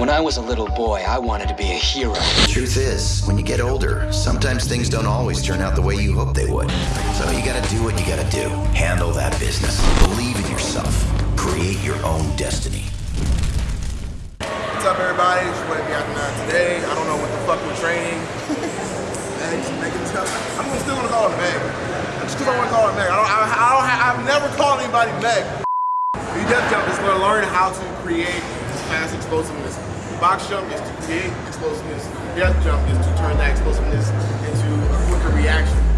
When I was a little boy, I wanted to be a hero. The Truth is, when you get older, sometimes things don't always turn out the way you hope they would. So you gotta do what you gotta do. Handle that business. Believe in yourself. Create your own destiny. What's up, everybody? It's your boy Biakin today. I don't know what the fuck we're training. Meg, Megan, I'm still gonna call her Meg. Just because I want to call her Meg. I don't, I, I don't, I've never called anybody Meg. The death jump is going to learn how to create fast explosiveness. Box jump is to create explosiveness. Death jump is to turn that explosiveness into a quicker reaction.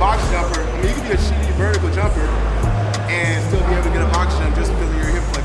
Box jumper. I mean, you can be a shitty vertical jumper and still be able to get a box jump just because of your hip flexibility.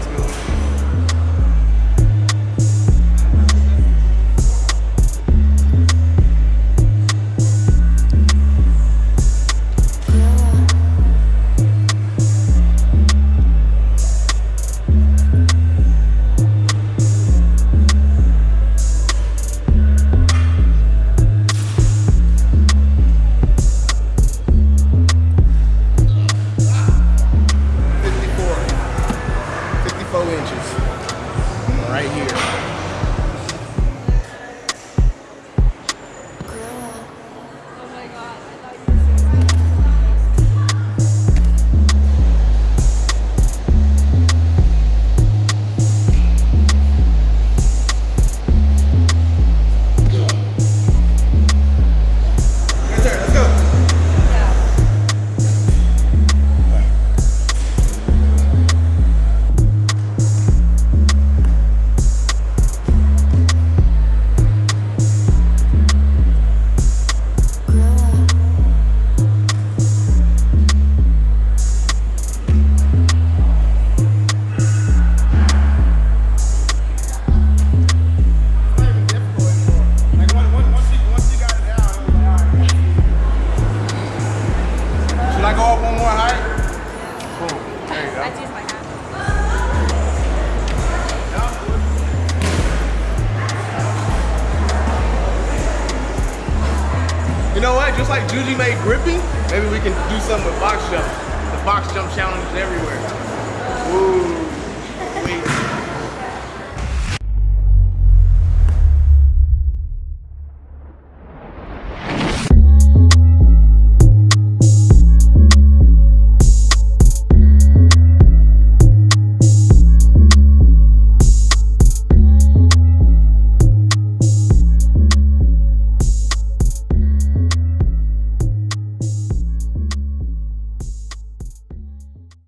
You know what? Just like Juji made gripping, maybe we can do something with box jump. The box jump challenge is everywhere. Woo. Wait.